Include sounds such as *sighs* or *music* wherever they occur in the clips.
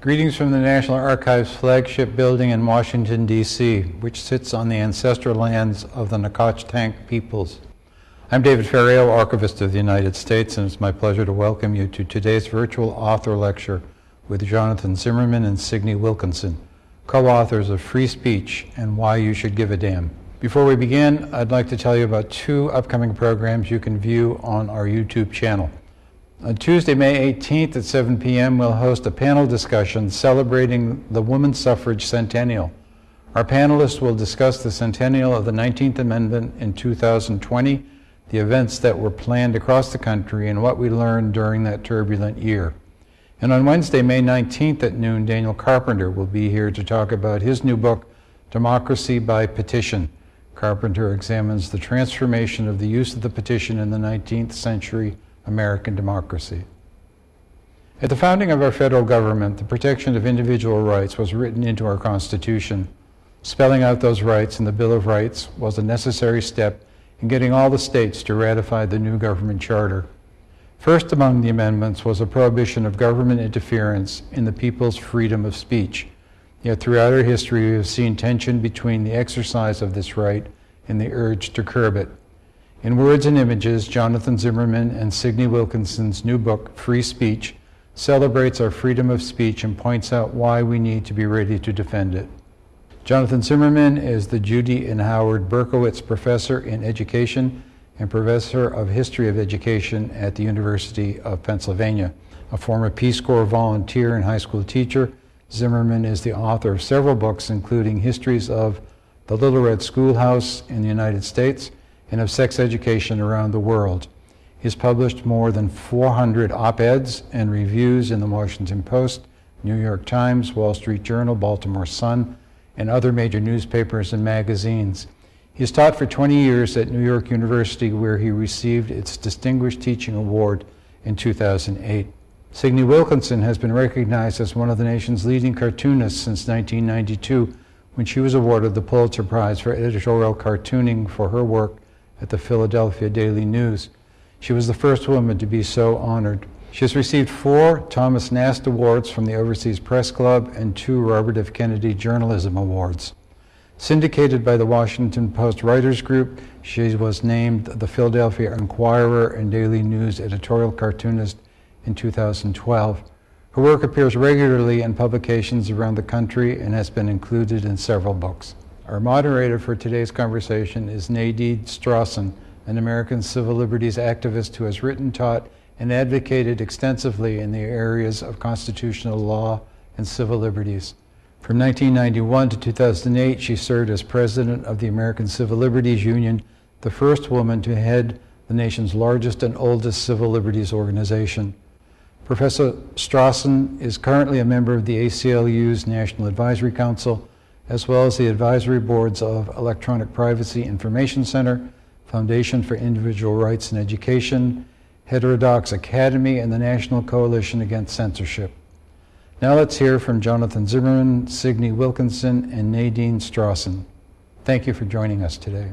Greetings from the National Archives flagship building in Washington, D.C., which sits on the ancestral lands of the Nacotchtank peoples. I'm David Ferriero, Archivist of the United States, and it's my pleasure to welcome you to today's virtual author lecture with Jonathan Zimmerman and Signe Wilkinson, co-authors of Free Speech and Why You Should Give a Damn. Before we begin, I'd like to tell you about two upcoming programs you can view on our YouTube channel. On Tuesday, May 18th at 7 p.m., we'll host a panel discussion celebrating the Women's Suffrage Centennial. Our panelists will discuss the centennial of the 19th Amendment in 2020, the events that were planned across the country, and what we learned during that turbulent year. And on Wednesday, May 19th at noon, Daniel Carpenter will be here to talk about his new book, Democracy by Petition. Carpenter examines the transformation of the use of the petition in the 19th century American democracy. At the founding of our federal government, the protection of individual rights was written into our Constitution. Spelling out those rights in the Bill of Rights was a necessary step in getting all the states to ratify the new government charter. First among the amendments was a prohibition of government interference in the people's freedom of speech. Yet throughout our history, we have seen tension between the exercise of this right and the urge to curb it. In Words and Images, Jonathan Zimmerman and Signe Wilkinson's new book, Free Speech, celebrates our freedom of speech and points out why we need to be ready to defend it. Jonathan Zimmerman is the Judy and Howard Berkowitz Professor in Education and Professor of History of Education at the University of Pennsylvania. A former Peace Corps volunteer and high school teacher, Zimmerman is the author of several books, including histories of the Little Red Schoolhouse in the United States, and of sex education around the world. He's published more than 400 op-eds and reviews in the Washington Post, New York Times, Wall Street Journal, Baltimore Sun, and other major newspapers and magazines. He's taught for 20 years at New York University where he received its Distinguished Teaching Award in 2008. Signe Wilkinson has been recognized as one of the nation's leading cartoonists since 1992 when she was awarded the Pulitzer Prize for editorial cartooning for her work at the Philadelphia Daily News. She was the first woman to be so honored. She has received four Thomas Nast Awards from the Overseas Press Club and two Robert F. Kennedy Journalism Awards. Syndicated by the Washington Post Writers Group, she was named the Philadelphia Inquirer and Daily News editorial cartoonist in 2012. Her work appears regularly in publications around the country and has been included in several books. Our moderator for today's conversation is Nadine Strossen, an American civil liberties activist who has written, taught, and advocated extensively in the areas of constitutional law and civil liberties. From 1991 to 2008, she served as president of the American Civil Liberties Union, the first woman to head the nation's largest and oldest civil liberties organization. Professor Strossen is currently a member of the ACLU's National Advisory Council as well as the advisory boards of Electronic Privacy Information Center, Foundation for Individual Rights and Education, Heterodox Academy, and the National Coalition Against Censorship. Now let's hear from Jonathan Zimmerman, Signe Wilkinson, and Nadine Strossen. Thank you for joining us today.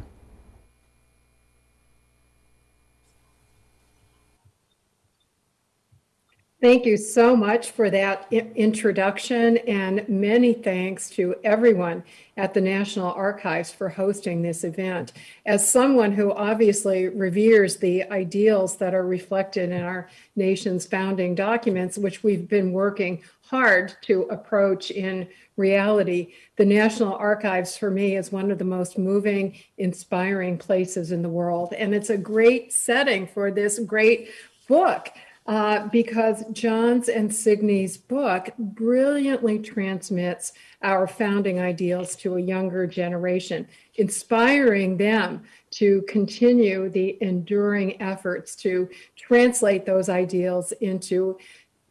Thank you so much for that introduction and many thanks to everyone at the National Archives for hosting this event. As someone who obviously reveres the ideals that are reflected in our nation's founding documents, which we've been working hard to approach in reality, the National Archives for me is one of the most moving, inspiring places in the world. And it's a great setting for this great book uh, because John's and Signe's book brilliantly transmits our founding ideals to a younger generation, inspiring them to continue the enduring efforts to translate those ideals into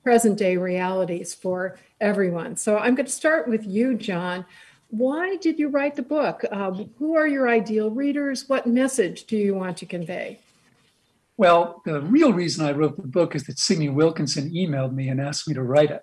present day realities for everyone. So I'm going to start with you, John. Why did you write the book? Uh, who are your ideal readers? What message do you want to convey? Well, the real reason I wrote the book is that Signe Wilkinson emailed me and asked me to write it.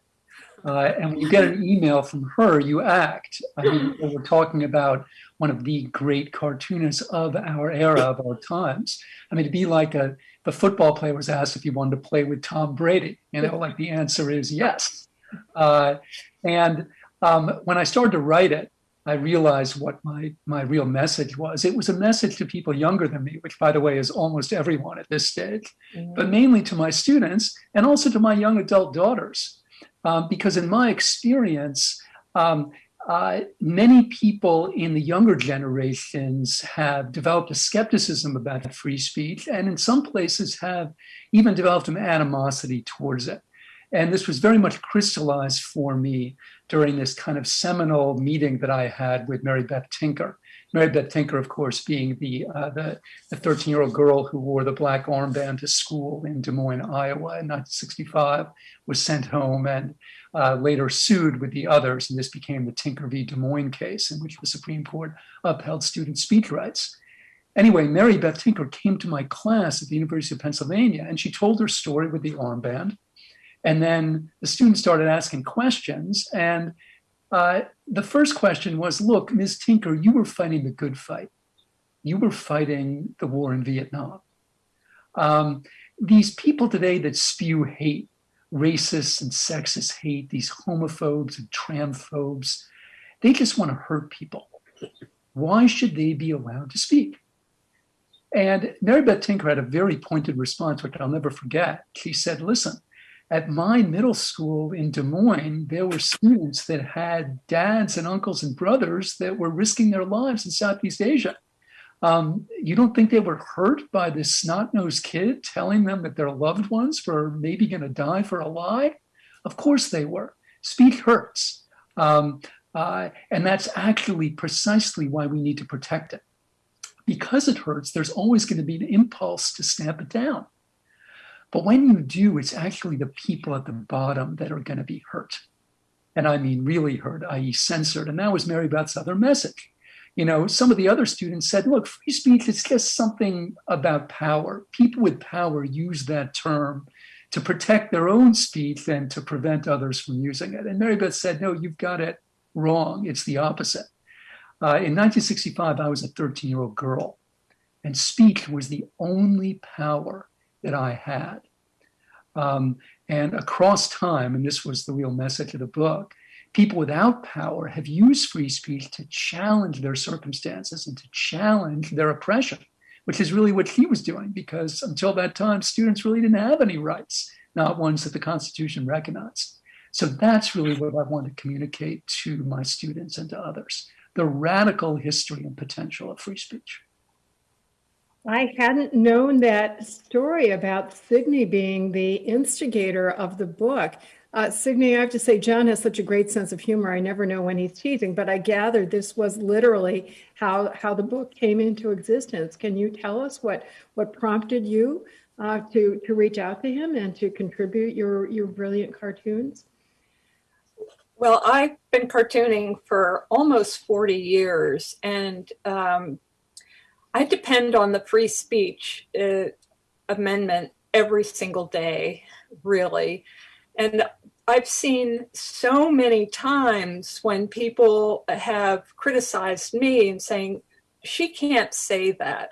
Uh, and when you get an email from her, you act. I mean, we're talking about one of the great cartoonists of our era, of our times. I mean, to be like a the football player was asked if he wanted to play with Tom Brady. You know, like the answer is yes. Uh, and um, when I started to write it, I realized what my my real message was. It was a message to people younger than me, which, by the way, is almost everyone at this stage, mm-hmm. but mainly to my students and also to my young adult daughters, um, because in my experience, um, uh, many people in the younger generations have developed a skepticism about free speech, and in some places have even developed an animosity towards it. And this was very much crystallized for me during this kind of seminal meeting that I had with Mary Beth Tinker. Mary Beth Tinker, of course, being the uh, the 13 year old girl who wore the black armband to school in Des Moines, Iowa in 1965, was sent home and uh, later sued with the others. And this became the Tinker v. Des Moines case, in which the Supreme Court upheld student speech rights. Anyway, Mary Beth Tinker came to my class at the University of Pennsylvania and she told her story with the armband. And then the students started asking questions. And uh, the first question was Look, Ms. Tinker, you were fighting the good fight. You were fighting the war in Vietnam. Um, these people today that spew hate, racist and sexist hate, these homophobes and transphobes, they just want to hurt people. Why should they be allowed to speak? And Mary Beth Tinker had a very pointed response, which I'll never forget. She said, Listen, at my middle school in Des Moines, there were students that had dads and uncles and brothers that were risking their lives in Southeast Asia. Um, you don't think they were hurt by this snot-nosed kid telling them that their loved ones were maybe going to die for a lie? Of course they were. Speech hurts. Um, uh, and that's actually precisely why we need to protect it. Because it hurts, there's always going to be an impulse to stamp it down. But when you do, it's actually the people at the bottom that are going to be hurt. And I mean really hurt, i.e., censored. And that was Mary Beth's other message. You know, some of the other students said, look, free speech is just something about power. People with power use that term to protect their own speech and to prevent others from using it. And Mary Beth said, no, you've got it wrong. It's the opposite. Uh, in 1965, I was a 13 year old girl, and speech was the only power that I had. Um, and across time, and this was the real message of the book, people without power have used free speech to challenge their circumstances and to challenge their oppression, which is really what he was doing, because until that time, students really didn't have any rights, not ones that the Constitution recognized. So that's really what I want to communicate to my students and to others the radical history and potential of free speech. I hadn't known that story about Signe being the instigator of the book. Uh, I have to say, John has such a great sense of humor. I never know when he's teasing, but I gathered this was literally how how the book came into existence. Can you tell us what what prompted you uh, to to reach out to him and to contribute your your brilliant cartoons? Well, I've been cartooning for almost 40 years, and um, I depend on the free speech uh, amendment every single day, really. And I've seen so many times when people have criticized me and saying, she can't say that.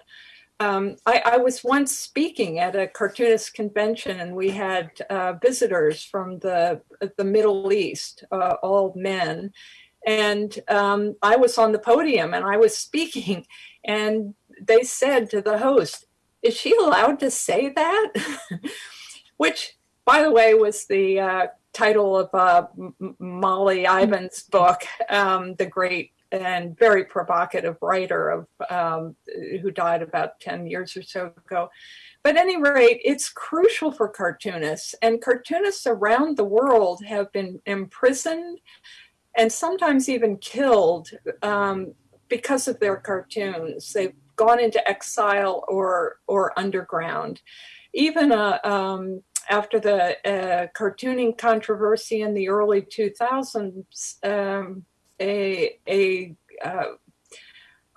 Um, I, I, was once speaking at a cartoonist convention and we had uh, visitors from the, the Middle East, uh, all men. And um, I was on the podium and I was speaking *laughs* and they said to the host, is she allowed to say that? *laughs* Which, by the way, was the uh, title of uh, Molly Ivins' book, um, the great and very provocative writer of um, who died about 10 years or so ago. But any rate, it's crucial for cartoonists, and cartoonists around the world have been imprisoned and sometimes even killed um, because of their cartoons. They've gone into exile or or underground. Even uh, um, after the uh, cartooning controversy in the early 2000s, um, a a uh,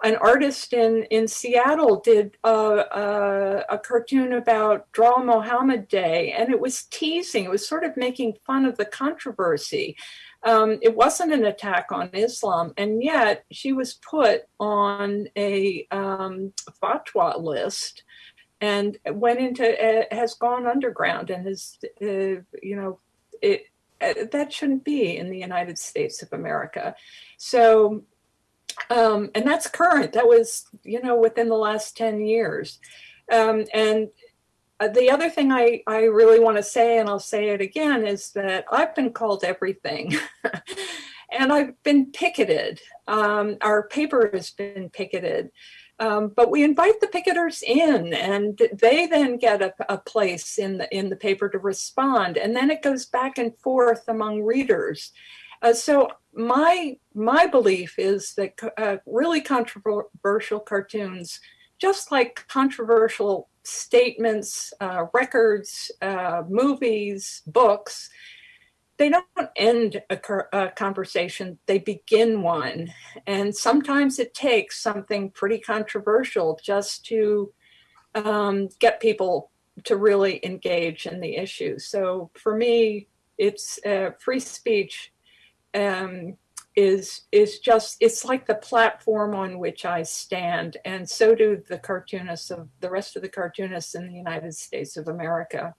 an artist in in Seattle did a, a, a, cartoon about Draw Mohammed Day, and it was teasing. It was sort of making fun of the controversy. Um, it wasn't an attack on Islam, and yet she was put on a um, fatwa list and went into uh, has gone underground and has uh, you know it uh, that shouldn't be in the United States of America. So, um, and that's current. That was, you know, within the last 10 years. Um, and the other thing I, I really want to say, and I'll say it again, is that I've been called everything. *laughs* and I've been picketed. Um, our paper has been picketed. Um, but we invite the picketers in and they then get a, a, place in the in the paper to respond and then it goes back and forth among readers uh, so my my belief is that uh, really controversial cartoons just like controversial statements uh, records uh, movies books they don't end a, a, conversation, they begin one. And sometimes it takes something pretty controversial just to um, get people to really engage in the issue. So for me, it's uh, free speech um, is is just it's like the platform on which I stand, and so do the cartoonists of the rest of the cartoonists in the United States of America.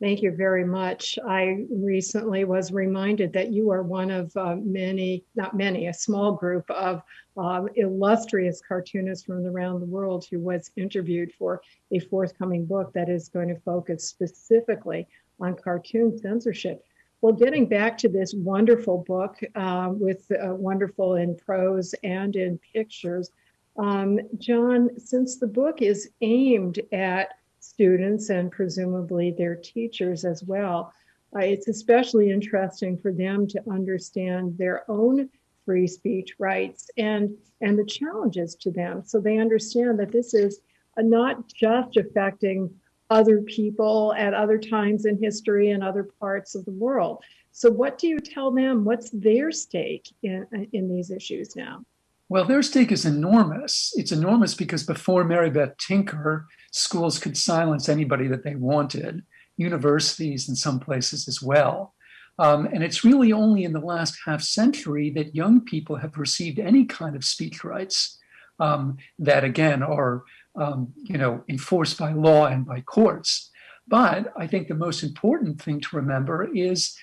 Thank you very much. I recently was reminded that you are one of uh, many, not many, a small group of uh, illustrious cartoonists from around the world who was interviewed for a forthcoming book that is going to focus specifically on cartoon censorship. Well, getting back to this wonderful book uh, with uh, wonderful in prose and in pictures, um, John, since the book is aimed at students and presumably their teachers as well. Uh, it's especially interesting for them to understand their own free speech rights and and the challenges to them so they understand that this is not just affecting other people at other times in history and other parts of the world. So what do you tell them? What's their stake in in these issues now? Well their stake is enormous. It's enormous because before mary beth tinker schools could silence anybody that they wanted, universities in some places as well. Um, and it's really only in the last half century that young people have received any kind of speech rights um, that, again, are um, you know enforced by law and by courts. But I think the most important thing to remember is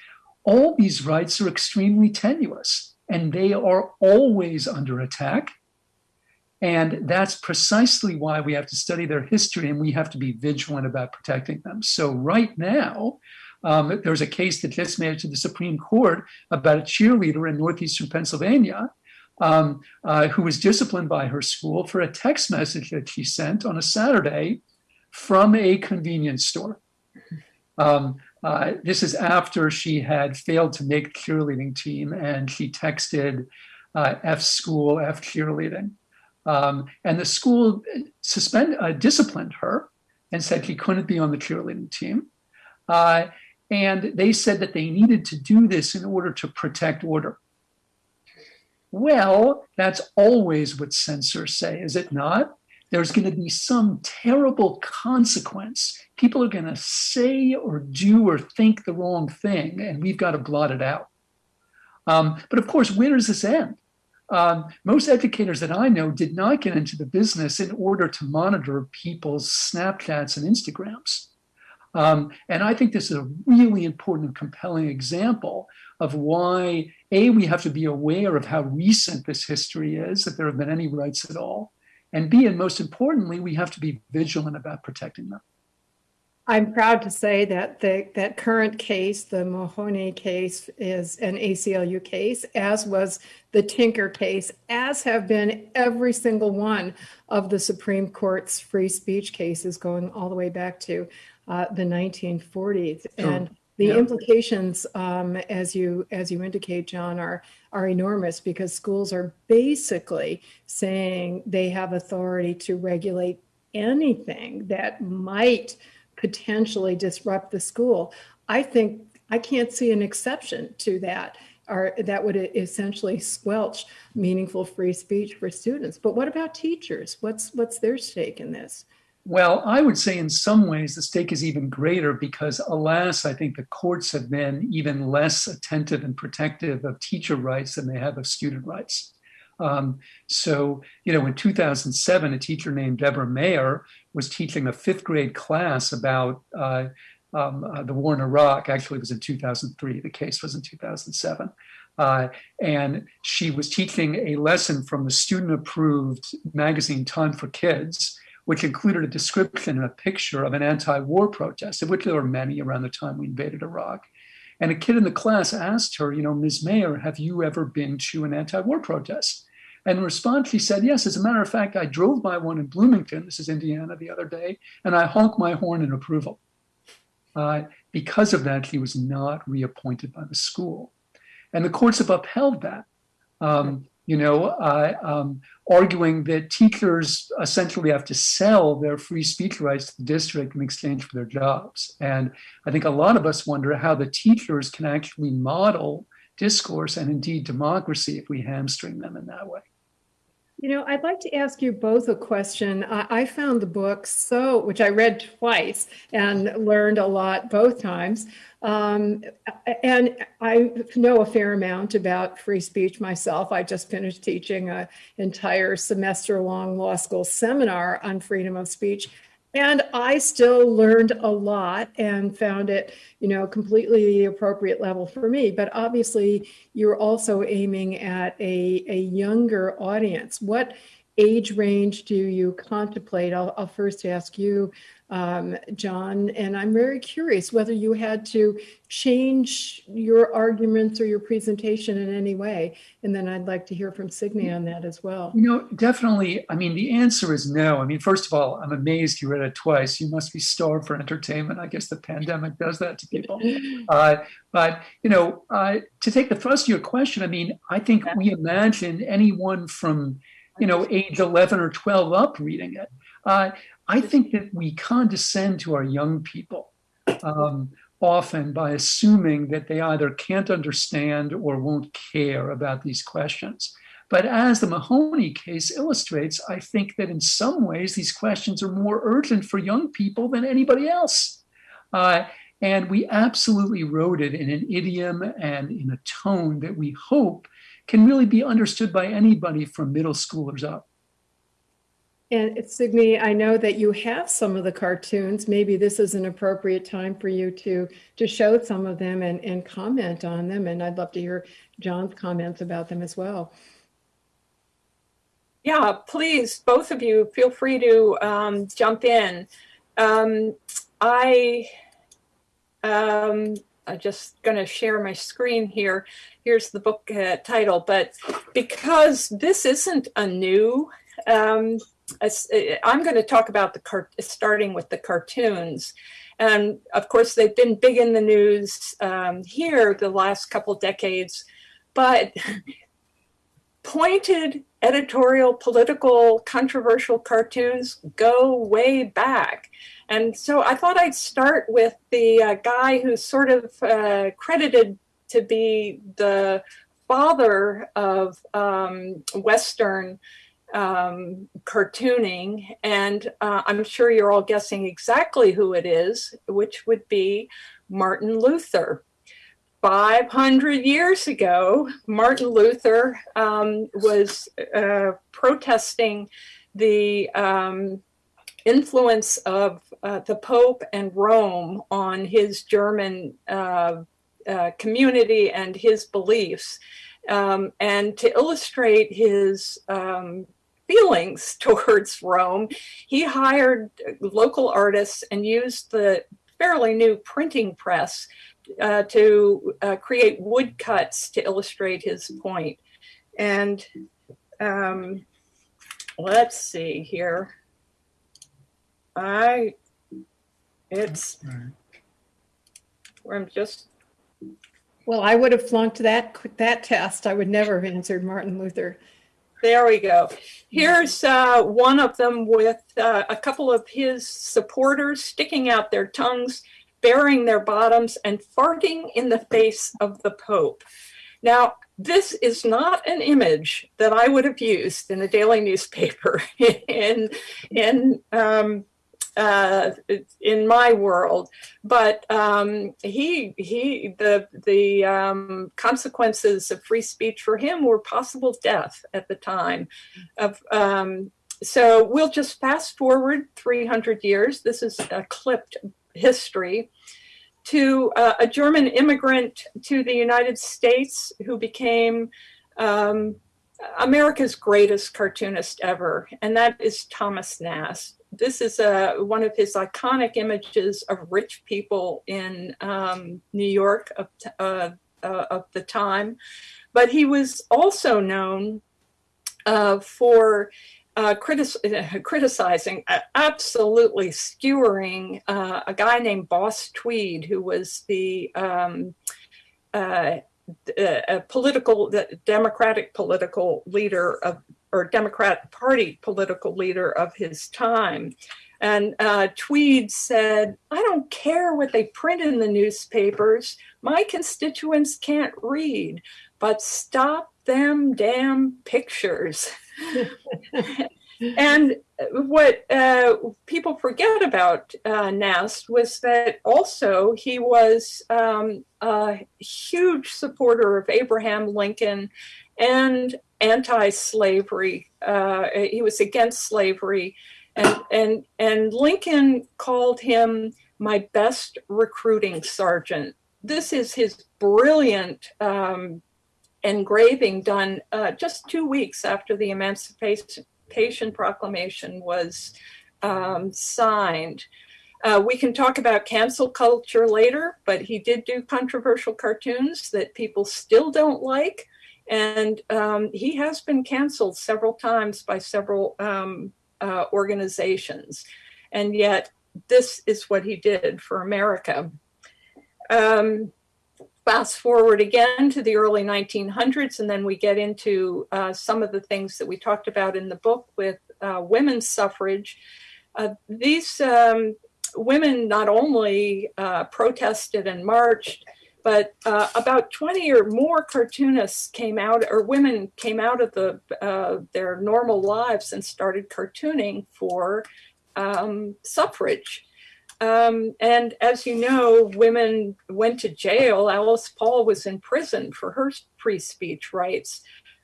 all these rights are extremely tenuous and they are always under attack and that's precisely why we have to study their history and we have to be vigilant about protecting them. So, right now, um, there's a case that just made it to the Supreme Court about a cheerleader in northeastern Pennsylvania um, uh, who was disciplined by her school for a text message that she sent on a Saturday from a convenience store. Um, uh, this is after she had failed to make cheerleading team and she texted uh, F school, F cheerleading. Um, and the school suspended, uh, disciplined her and said she couldn't be on the cheerleading team. Uh, and they said that they needed to do this in order to protect order. Well, that's always what censors say, is it not? There's going to be some terrible consequence. People are going to say or do or think the wrong thing, and we've got to blot it out. Um, but of course, where does this end? Um, most educators that I know did not get into the business in order to monitor people's Snapchats and Instagrams. Um, and I think this is a really important and compelling example of why, A, we have to be aware of how recent this history is, that there have been any rights at all. And B, and most importantly, we have to be vigilant about protecting them. I'm proud to say that the that current case, the Mahanoy case, is an ACLU case, as was the Tinker case, as have been every single one of the Supreme Court's free speech cases going all the way back to uh, the 1940s. And the yeah. implications, um, as you as you indicate, John, are are enormous because schools are basically saying they have authority to regulate anything that might potentially disrupt the school. I think I can't see an exception to that or that would essentially squelch meaningful free speech for students. But what about teachers? What's what's their stake in this? Well, I would say in some ways the stake is even greater because, alas, I think the courts have been even less attentive and protective of teacher rights than they have of student rights. Um, so, you know, in 2007, a teacher named Deborah Mayer was teaching a fifth grade class about uh, um, uh, the war in Iraq. Actually, it was in 2003. The case was in 2007. Uh, and she was teaching a lesson from the student approved magazine Time for Kids, which included a description and a picture of an anti war protest, of which there were many around the time we invaded Iraq. And a kid in the class asked her, you know, Ms. Mayer, have you ever been to an anti war protest? And in response, she said, Yes, as a matter of fact, I drove by one in Bloomington, this is Indiana, the other day, and I honked my horn in approval. Uh, because of that, she was not reappointed by the school. And the courts have upheld that, um, you know, uh, um, arguing that teachers essentially have to sell their free speech rights to the district in exchange for their jobs. And I think a lot of us wonder how the teachers can actually model discourse and indeed democracy if we hamstring them in that way. You know, I'd like to ask you both a question. I, I, found the book so, which I read twice and learned a lot both times. Um, and I know a fair amount about free speech myself. I just finished teaching an entire semester long law school seminar on freedom of speech. And I still learned a lot and found it, you know, completely the appropriate level for me. But obviously, you're also aiming at a, a younger audience. What age range do you contemplate? I'll, I'll first ask you, um, John, and I'm very curious whether you had to change your arguments or your presentation in any way. And then I'd like to hear from Signe on that as well. You know, definitely. I mean, the answer is no. I mean, first of all, I'm amazed you read it twice. You must be starved for entertainment. I guess the pandemic does that to people. *laughs* Uh, but, you know, uh, to take the thrust of your question, I mean, I think we imagine anyone from, you know, age 11 or 12 up reading it. Uh, I think that we condescend to our young people um, often by assuming that they either can't understand or won't care about these questions. But as the Mahanoy case illustrates, I think that in some ways these questions are more urgent for young people than anybody else. Uh, and we absolutely wrote it in an idiom and in a tone that we hope can really be understood by anybody from middle schoolers up. And Signe, I know that you have some of the cartoons. Maybe this is an appropriate time for you to to show some of them and, and comment on them. And I'd love to hear John's comments about them as well. Yeah, please, both of you, feel free to um, jump in. Um, I um, I'm just going to share my screen here. Here's the book uh, title, but because this isn't a new um, I'm going to talk about the starting with the cartoons. And of course, they've been big in the news um, here the last couple decades, but *laughs* pointed editorial, political, controversial cartoons go way back. And so I thought I'd start with the uh, guy who's sort of uh, credited to be the father of um, Western um, cartooning, and uh, I'm sure you're all guessing exactly who it is, which would be Martin Luther. 500 years ago, Martin Luther um, was uh, protesting the um, influence of uh, the Pope and Rome on his German uh, uh community and his beliefs. Um, and to illustrate his um, feelings *laughs* towards Rome, he hired local artists and used the fairly new printing press uh, to uh, create woodcuts to illustrate his point. And um, let's see here. I, it's, I'm just. Well, I would have flunked that, that test. I would never have answered Martin Luther. There we go. Here's uh, one of them with uh, a couple of his supporters sticking out their tongues, baring their bottoms, and farting in the face of the Pope. Now, this is not an image that I would have used in a daily newspaper *laughs* in in um, uh, in my world. But um, he he the the um, consequences of free speech for him were possible death at the time. Of um, so we'll just fast forward 300 years. This is a clipped history. to uh, a German immigrant to the United States who became um, America's greatest cartoonist ever, and that is Thomas Nast. This is uh, one of his iconic images of rich people in um, New York of, uh, uh, of the time. But he was also known uh, for uh, critic *laughs* criticizing, absolutely skewering a guy named Boss Tweed, who was the um, a political, the Democratic political leader of, or Democrat Party political leader of his time. And uh, Tweed said, I don't care what they print in the newspapers. My constituents can't read, but stop them damn pictures. and what uh, people forget about uh, Nast was that also he was um, a huge supporter of Abraham Lincoln and anti-slavery. Uh, he was against slavery, and and and Lincoln called him my best recruiting sergeant. This is his brilliant um, engraving done uh, just two weeks after the Emancipation Proclamation was um, signed. Uh, we can talk about cancel culture later, but he did do controversial cartoons that people still don't like. And um, he has been canceled several times by several um, uh, organizations. And yet, this is what he did for America. Um, fast forward again to the early 1900s, and then we get into uh, some of the things that we talked about in the book with uh, women's suffrage. Uh, these um, women not only uh, protested and marched, but uh, about 20 or more cartoonists came out, or women came out of the, uh, their normal lives and started cartooning for um, suffrage. Um, and as you know, women went to jail. Alice Paul was in prison for her free speech rights.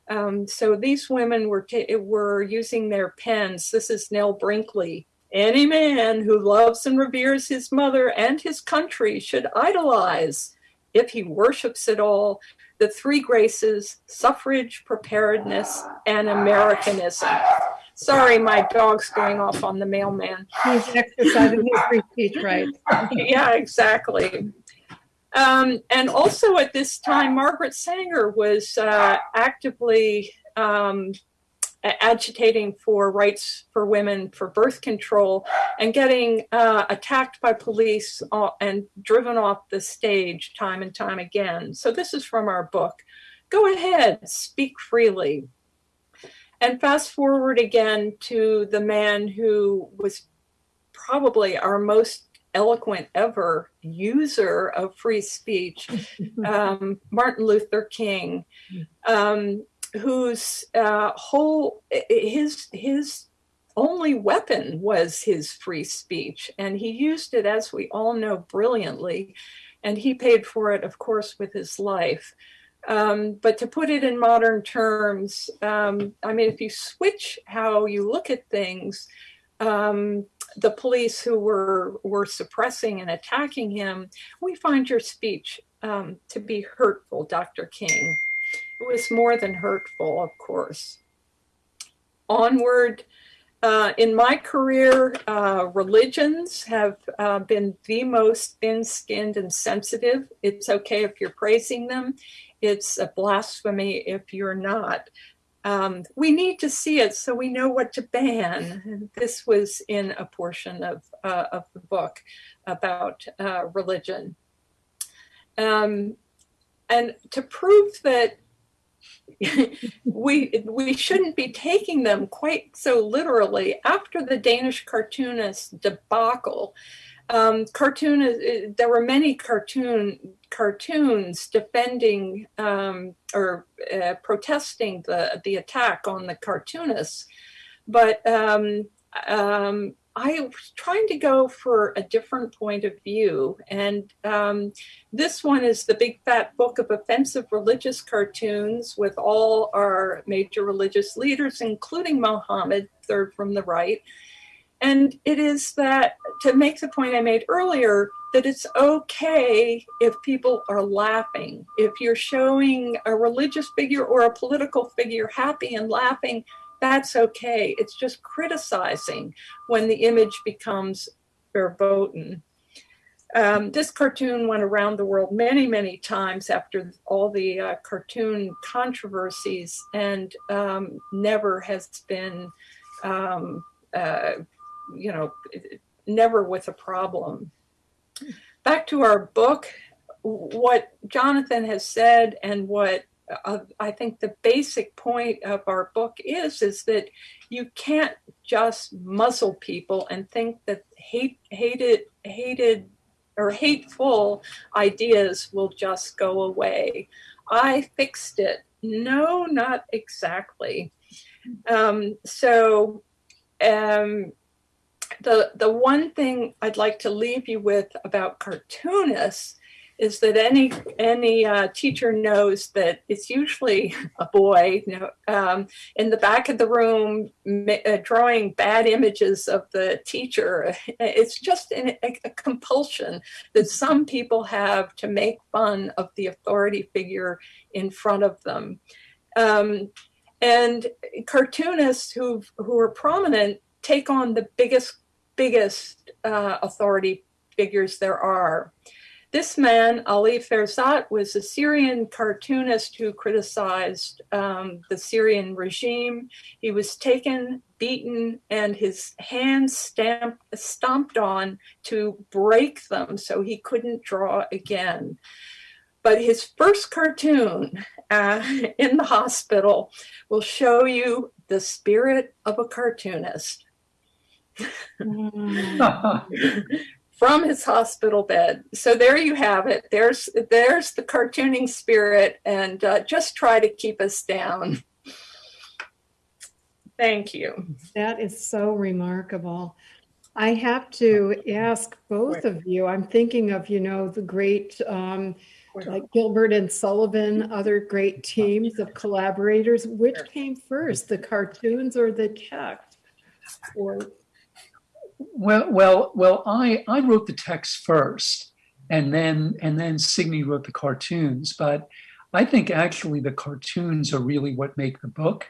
Um, so these women were were using their pens. This is Nell Brinkley. Any man who loves and reveres his mother and his country should idolize, if he worships it all, the three graces, suffrage, preparedness, and Americanism. Sorry, my dog's going off on the mailman. He's exercising his free speech rights. *laughs* yeah, exactly. Um, and also at this time, Margaret Sanger was uh, actively um, agitating for rights for women for birth control and getting uh, attacked by police uh, and driven off the stage time and time again. So this is from our book. Go ahead, speak freely. And fast forward again to the man who was probably our most eloquent ever user of free speech, *laughs* um, Martin Luther King, um, whose uh, whole his his only weapon was his free speech, and he used it, as we all know, brilliantly, and he paid for it, of course, with his life. Um, but to put it in modern terms, um, I mean, if you switch how you look at things, um, the police who were were suppressing and attacking him, we find your speech um, to be hurtful, Dr. King. It was more than hurtful, of course. Onward, uh, in my career, uh, religions have uh, been the most thin-skinned and sensitive. It's okay if you're praising them it's a blasphemy if you're not. Um, we need to see it so we know what to ban. This was in a portion of, uh, of the book about uh, religion. Um, and to prove that *laughs* we we shouldn't be taking them quite so literally. After the Danish cartoonist debacle um, cartoon uh, there were many cartoon cartoons defending um, or uh, protesting the the attack on the cartoonists. But um, um, I was trying to go for a different point of view. And um, this one is the big fat book of offensive religious cartoons with all our major religious leaders, including Mohammed, third from the right. And it is that, to make the point I made earlier, that it's okay if people are laughing. If you're showing a religious figure or a political figure happy and laughing, that's okay. It's just criticizing when the image becomes verboten. Um, this cartoon went around the world many, many times after all the uh, cartoon controversies and um, never has been, um, uh, you know, never with a problem. Back to our book, what Jonathan has said and what uh, I think the basic point of our book is, is that you can't just muzzle people and think that hate, hated, hated or hateful ideas will just go away. I fixed it. No, not exactly. Um, so um, the the one thing I'd like to leave you with about cartoonists is that any any uh, teacher knows that it's usually a boy you know, um, in the back of the room uh, drawing bad images of the teacher. It's just an, a, a compulsion that some people have to make fun of the authority figure in front of them. Um, and cartoonists who who are prominent take on the biggest biggest uh, authority figures there are. This man, Ali Ferzat, was a Syrian cartoonist who criticized um, the Syrian regime. He was taken, beaten, and his hands stamped, stomped on to break them so he couldn't draw again. But his first cartoon uh, *laughs* in the hospital will show you the spirit of a cartoonist. *laughs* *laughs* from his hospital bed. So there you have it. There's there's the cartooning spirit, and uh, just try to keep us down. Thank you. That is so remarkable. I have to ask both of you. I'm thinking of you know the great. Um, like Gilbert and Sullivan, other great teams of collaborators. Which came first, the cartoons or the text? Or well, well, well. I I wrote the text first, and then and then Signe wrote the cartoons. But I think actually the cartoons are really what make the book,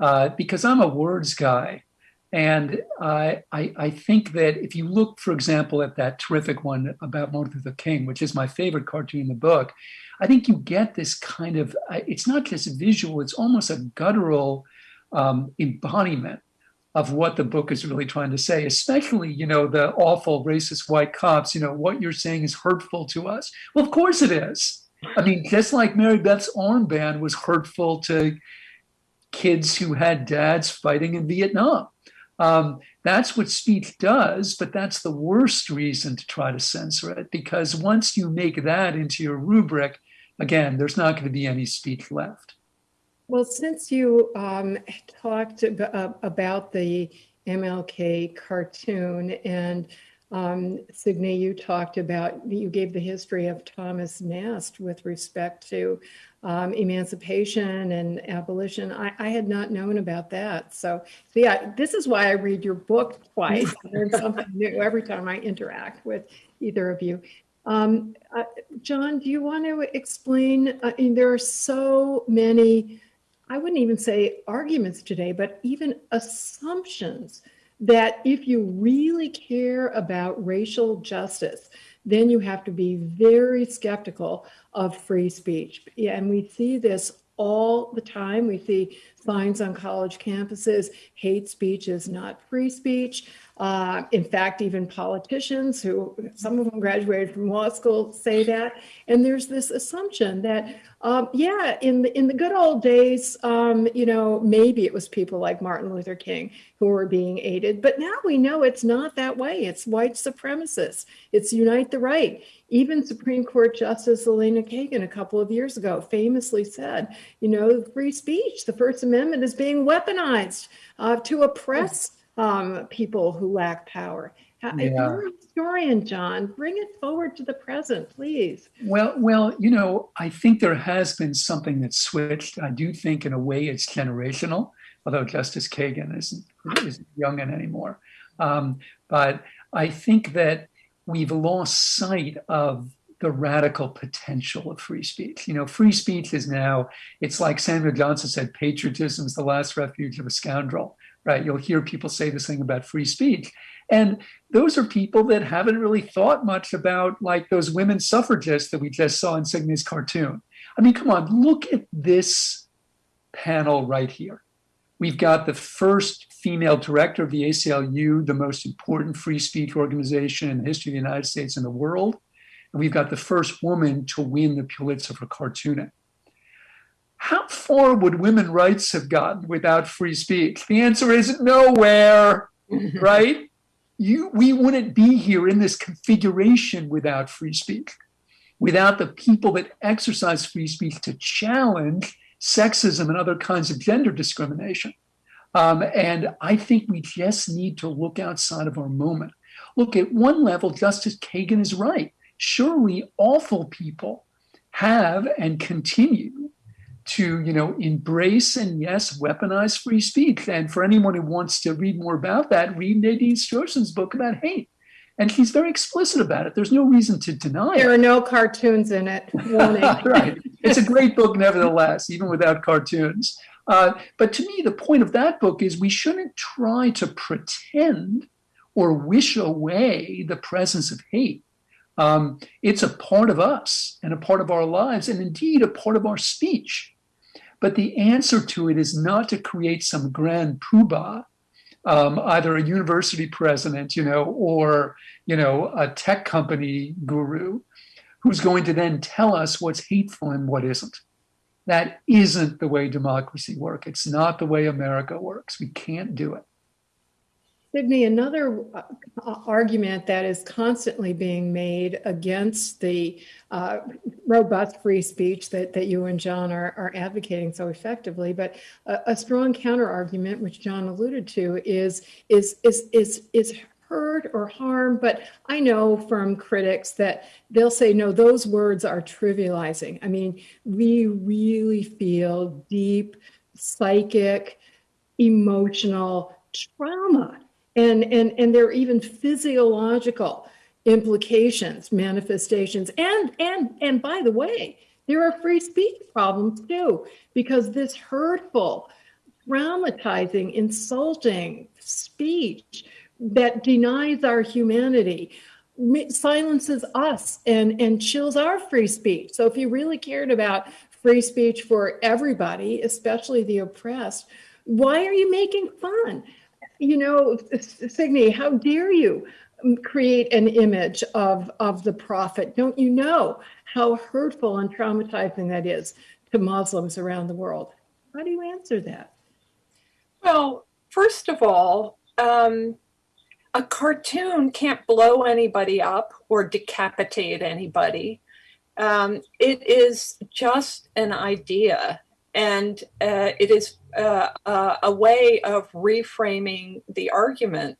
uh, because I'm a words guy, and I, I I think that if you look, for example, at that terrific one about Martin Luther King, which is my favorite cartoon in the book, I think you get this kind of. It's not just visual; it's almost a guttural um, embodiment of what the book is really trying to say, especially, you know, the awful racist white cops, you know, what you're saying is hurtful to us. Well, of course it is. I mean, just like Mary Beth's armband was hurtful to kids who had dads fighting in Vietnam. Um, that's what speech does, but that's the worst reason to try to censor it because once you make that into your rubric, again, there's not going to be any speech left. Well, since you um, talked ab- uh, about the MLK cartoon and um, Signe, you talked about, you gave the history of Thomas Nast with respect to um, emancipation and abolition. I, I, had not known about that. So, so, yeah, this is why I read your book twice. I *laughs* learn something new every time I interact with either of you. Um, uh, John, do you want to explain? I mean, there are so many I wouldn't even say arguments today, but even assumptions that if you really care about racial justice, then you have to be very skeptical of free speech. And we see this all the time. We see signs on college campuses hate speech is not free speech. Uh, in fact, even politicians who, some of them graduated from law school, say that. And there's this assumption that, um, yeah, in the in the good old days, um, you know, maybe it was people like Martin Luther King who were being aided, but now we know it's not that way. It's white supremacists. It's unite the right. Even Supreme Court Justice Elena Kagan a couple of years ago famously said, you know, free speech, the First Amendment is being weaponized uh, to oppress um, people who lack power. Yeah. You're a historian, John. Bring it forward to the present, please. Well, well, you know, I think there has been something that's switched. I do think, in a way, it's generational. Although Justice Kagan isn't isn't young anymore, um, but I think that we've lost sight of the radical potential of free speech. You know, free speech is now, it's like Samuel Johnson said, patriotism is the last refuge of a scoundrel, right? You'll hear people say this thing about free speech. And those are people that haven't really thought much about like those women suffragists that we just saw in Signe's cartoon. I mean, come on, look at this panel right here. We've got the first female director of the ACLU, the most important free speech organization in the history of the United States and the world. And we've got the first woman to win the Pulitzer for cartooning. How far would women rights have gotten without free speech? The answer is nowhere, *laughs* right? You, we wouldn't be here in this configuration without free speech, without the people that exercise free speech to challenge sexism and other kinds of gender discrimination. Um, and I think we just need to look outside of our moment. Look, at one level, Justice Kagan is right surely awful people have and continue to you know embrace and yes weaponize free speech. And for anyone who wants to read more about that read nadine strossen's book about hate. And she's very explicit about it. There's no reason to deny it. There it. are no cartoons in it. *laughs* Right. It's a great book nevertheless even without cartoons. Uh, but to me the point of that book is we shouldn't try to pretend or wish away the presence of hate. Um, it's a part of us and a part of our lives, and indeed a part of our speech. But the answer to it is not to create some grand poobah, um, either a university president, you know, or you know, a tech company guru, who's going to then tell us what's hateful and what isn't. That isn't the way democracy works. It's not the way America works. We can't do it. Signe, another uh, argument that is constantly being made against the uh, robust free speech that, that you and John are, are advocating so effectively, but a, a strong counter argument, which John alluded to, is is is is is hurt or harm. But I know from critics that they'll say, no, those words are trivializing. I mean, we really feel deep psychic, emotional trauma and and and there are even physiological implications manifestations and and and by the way there are free speech problems too because this hurtful traumatizing insulting speech that denies our humanity silences us and and chills our free speech. So if you really cared about free speech for everybody especially the oppressed why are you making fun you know, Signe, how dare you create an image of, of the prophet? Don't you know how hurtful and traumatizing that is to Muslims around the world? How do you answer that? Well, first of all, um, a cartoon can't blow anybody up or decapitate anybody. Um, it is just an idea, and uh, it is uh, uh, a way of reframing the argument.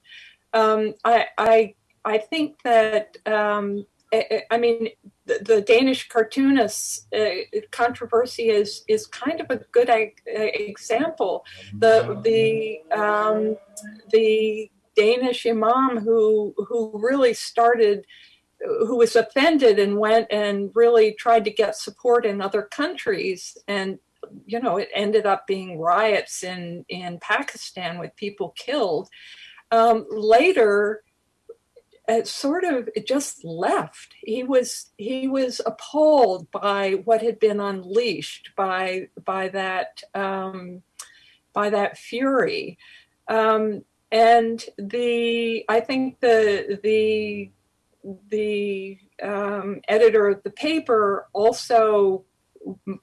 Um, I, I, I think that um, I, I, mean the, the Danish cartoonists uh, controversy is is kind of a good example. The the um, the Danish imam who who really started who was offended and went and really tried to get support in other countries and you know, it ended up being riots in, in Pakistan with people killed. Um, later, it sort of it just left. He was he was appalled by what had been unleashed by by that um, by that fury, um, and the I think the the the um, editor of the paper also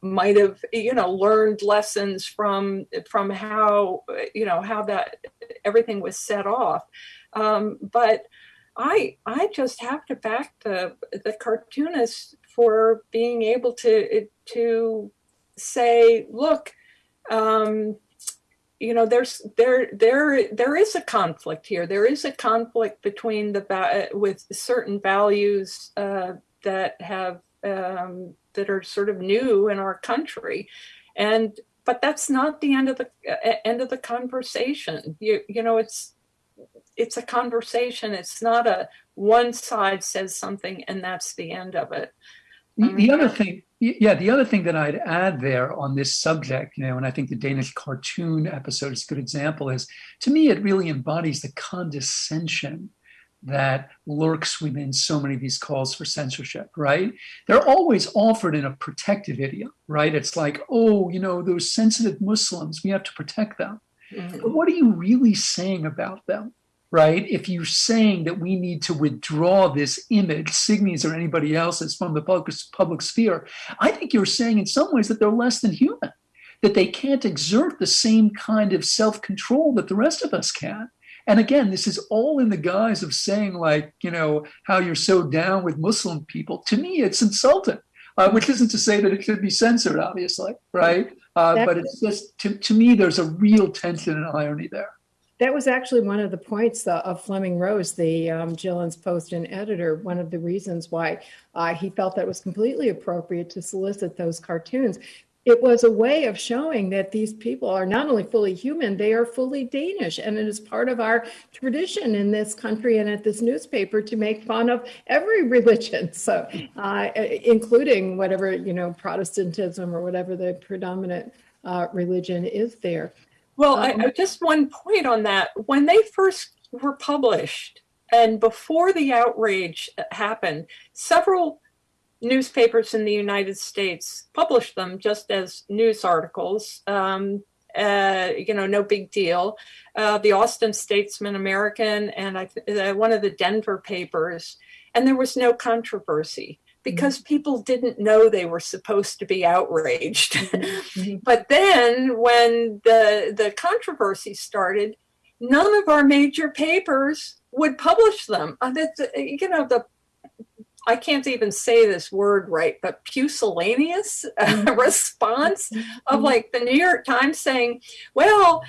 might have you know learned lessons from from how you know how that everything was set off. Um, but i i just have to back the the cartoonists for being able to to say look um, you know there's there there there is a conflict here. There is a conflict between the with certain values uh, that have um, that are sort of new in our country and but that's not the end of the uh, end of the conversation you you know it's it's a conversation. It's not a one side says something and that's the end of it. The, the other thing, yeah, the other thing that I'd add there on this subject, you know, and I think the Danish cartoon episode is a good example, is to me, it really embodies the condescension that lurks within so many of these calls for censorship, right? They're always offered in a protective idiom, right? It's like, oh, you know, those sensitive Muslims, we have to protect them. Mhm. But what are you really saying about them? Right? If you're saying that we need to withdraw this image, Signe's or anybody else's, from the public, public sphere, I think you're saying in some ways that they're less than human, that they can't exert the same kind of self control that the rest of us can. And again, this is all in the guise of saying, like, you know, how you're so down with Muslim people. To me, it's insulting, uh, which isn't to say that it should be censored, obviously, right? Uh, but it's just, to, to me, there's a real tension and irony there. That was actually one of the points uh, of Fleming Rose, the um, Jyllands-Posten editor. One of the reasons why uh, he felt that it was completely appropriate to solicit those cartoons. It was a way of showing that these people are not only fully human, they are fully Danish. And it is part of our tradition in this country and at this newspaper to make fun of every *laughs* religion. So, uh, including whatever, you know, Protestantism or whatever the predominant uh, religion is there. Well, I, Um, I- just one point on that. When they first were published and before the outrage happened, several newspapers in the United States published them just as news articles. Um, uh, you know, no big deal. Uh, the Austin Statesman American and I, th- uh, one of the Denver papers, and there was no controversy because people didn't know they were supposed to be outraged. Mhm. *laughs* But then when the the controversy started, none of our major papers would publish them. Uh, that you know the I can't even say this word right, but pusillanimous uh, *laughs* response of Mhm. like the New York Times saying, "Well,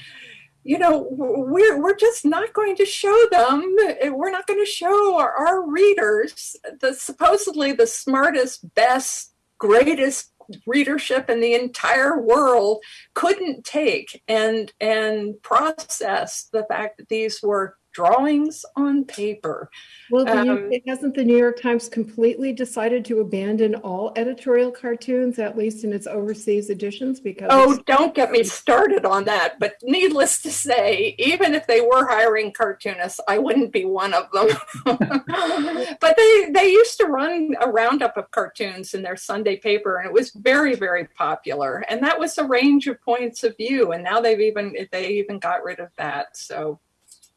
you know, we're we're just not going to show them. We're not going to show our, our readers the supposedly the smartest, best, greatest readership in the entire world couldn't take and and process the fact that these were drawings on paper. Well, Um, hasn't the New York Times completely decided to abandon all editorial cartoons, at least in its overseas editions? Because Oh, don't get me started on that. But needless to say, even if they were hiring cartoonists, I wouldn't be one of them. *laughs* but they they used to run a roundup of cartoons in their Sunday paper, and it was very very popular. And that was a range of points of view. And now they've even they even got rid of that. So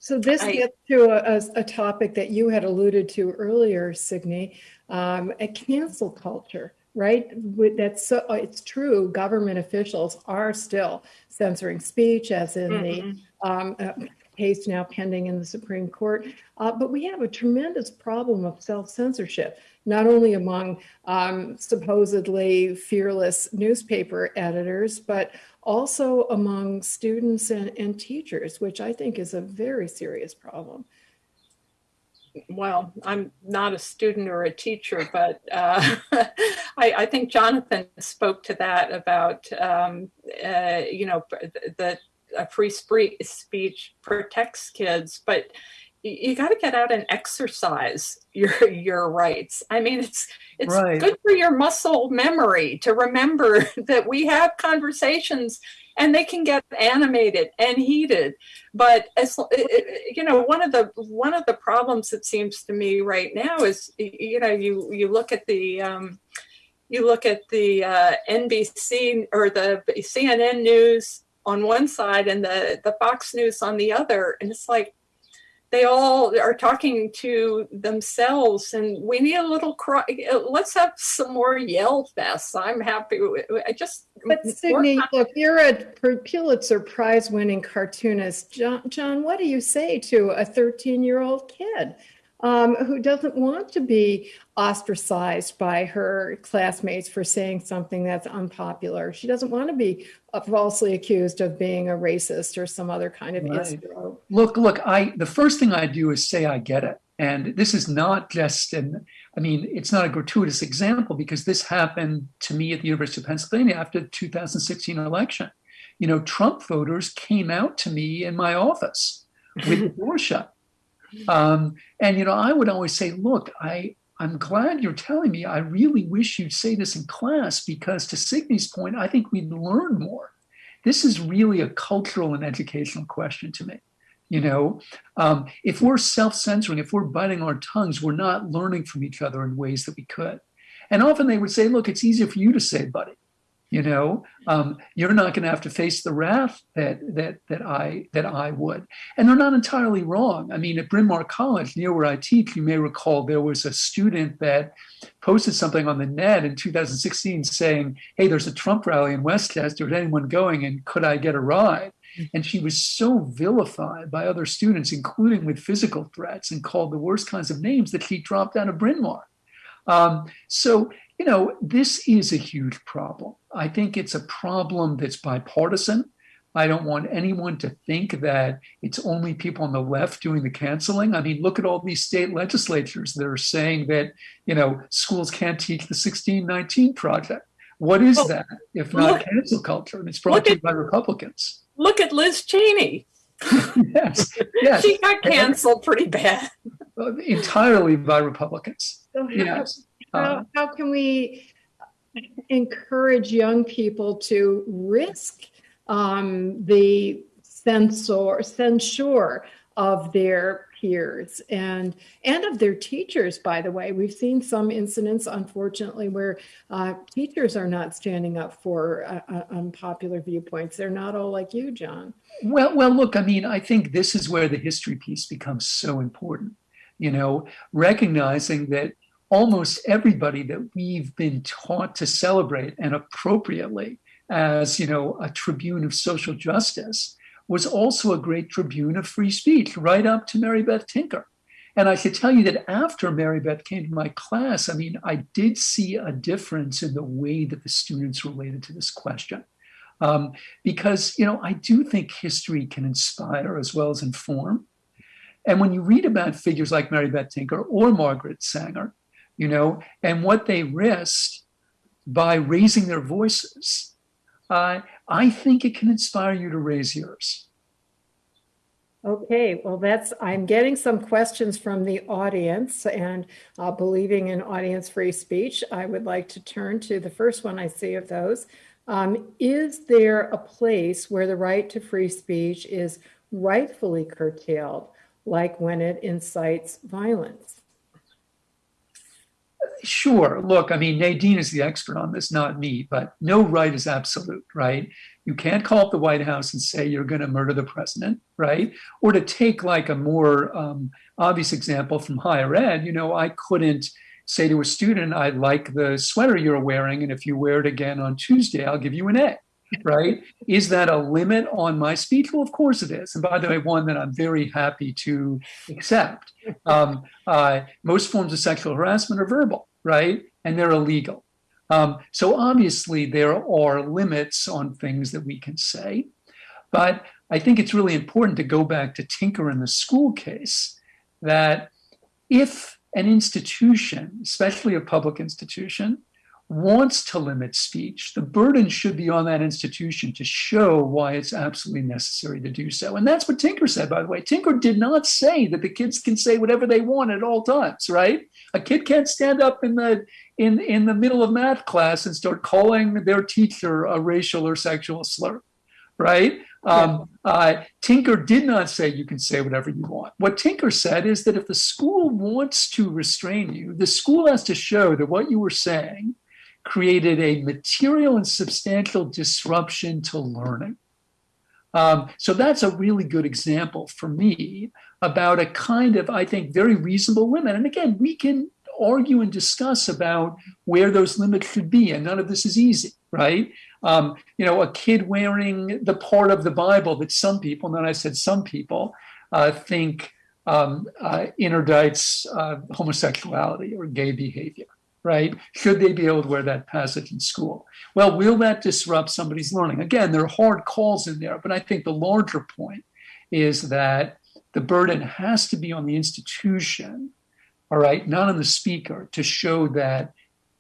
so this I- gets to a, a- topic that you had alluded to earlier, Signe, um, a cancel culture, right? That's so, it's true. Government officials are still censoring speech, as in the mhm. um, uh, case now pending in the Supreme Court. Uh, but we have a tremendous problem of self censorship, not only among um, supposedly fearless newspaper editors, but also among students and, and teachers, which I think is a very serious problem. well, I'm not a student or a teacher, but uh, *laughs* I, I think Jonathan spoke to that about, um, uh, you know, that a free speech protects kids, but you got to get out and exercise your your rights. I mean, it's it's Right. good for your muscle memory to remember *laughs* that we have conversations and they can get animated and heated but as you know one of the one of the problems it seems to me right now is you know you you look at the um, you look at the uh, NBC or the CNN news on one side and the the Fox News on the other, and it's like they all are talking to themselves, and we need a little cry. Let's have some more yell fests. I'm happy. with- I just But Signe, look, you're a Pulitzer Prize winning cartoonist. John, John, what do you say to a 13 year old kid um, who doesn't want to be ostracized by her classmates for saying something that's unpopular? She doesn't want to be falsely accused of being a racist or some other kind of Right. Look, look, I the first thing I do is say I get it. And this is not just an I mean, it's not a gratuitous example because this happened to me at the University of Pennsylvania after the 2016 election. You know, Trump voters came out to me in my office with the door shut. Um, and you know, I would always say, look, I I'm glad you're telling me. I really wish you'd say this in class because, to Signe's point, I think we'd learn more. This is really a cultural and educational question to me. You know, um, if we're self censoring, if we're biting our tongues, we're not learning from each other in ways that we could. And often they would say, look, it's easier for you to say, buddy you know? Um, you're not going to have to face the wrath that that that i that i would. And they're not entirely wrong. I mean at bryn mawr college near where i teach you may recall there was a student that posted something on the net in 2016 saying hey there's a trump rally in westchester is anyone going and could i get a ride? And she was so vilified by other students including with physical threats and called the worst kinds of names that she dropped out of bryn mawr. Um, so you know, this is a huge problem. I think it's a problem that's bipartisan. I don't want anyone to think that it's only people on the left doing the canceling. I mean, look at all these state legislatures that are saying that, you know, schools can't teach the 1619 project. What is that if not look, cancel culture? And it's brought to you by Republicans. Look at Liz Cheney. *laughs* yes, yes. She got canceled pretty bad. Entirely by Republicans. yes. How, uh, how can we encourage young people to risk um, the censor, censure of their peers and and of their teachers by the way? We've seen some incidents unfortunately where uh, teachers are not standing up for uh, uh unpopular viewpoints. They're not all like you john. Well well look i mean i think this is where the history piece becomes so important. You know recognizing that almost everybody that we've been taught to celebrate and appropriately as you know a tribune of social justice was also a great tribune of free speech right up to mary beth tinker. And i should tell you that after mary beth came to my class i mean i did see a difference in the way that the students related to this question. Um, because you know i do think history can inspire as well as inform. And when you read about figures like mary beth tinker or margaret sanger you know, and what they risked by raising their voices. Uh, I think it can inspire you to raise yours. Okay, well, that's, I'm getting some questions from the audience and uh, believing in audience free speech. I would like to turn to the first one I see of those. Um, is there a place where the right to free speech is rightfully curtailed, like when it incites violence? Sure. Look, I mean, Nadine is the expert on this, not me, but no right is absolute, right? You can't call up the White House and say you're going to murder the president, right? Or to take like a more um, obvious example from higher ed, you know, I couldn't say to a student, I like the sweater you're wearing, and if you wear it again on Tuesday, I'll give you an A right? Is that a limit on my speech? Well, of course it is. And by the way, one that I'm very happy to accept. Um, uh, most forms of sexual harassment are verbal, right? And they're illegal. Um, so obviously, there are limits on things that we can say. But I think it's really important to go back to Tinker in the school case that if an institution, especially a public institution, wants to limit speech, the burden should be on that institution to show why it's absolutely necessary to do so. And that's what Tinker said, by the way. Tinker did not say that the kids can say whatever they want at all times, right? A kid can't stand up in the in in the middle of math class and start calling their teacher a racial or sexual slur, right? Um, uh, Tinker did not say you can say whatever you want. What Tinker said is that if the school wants to restrain you, the school has to show that what you were saying created a material and substantial disruption to learning. Um, so that's a really good example for me about a kind of, I think, very reasonable limit. And again, we can argue and discuss about where those limits should be, and none of this is easy, right? Um, you know, a kid wearing the part of the Bible that some people, and then I said some people, uh, think um, uh, interdicts uh, homosexuality or gay behavior right? Should they be able to wear that passage in school? Well, will that disrupt somebody's learning? Again, there are hard calls in there, but I think the larger point is that the burden has to be on the institution, all right, not on the speaker, to show that,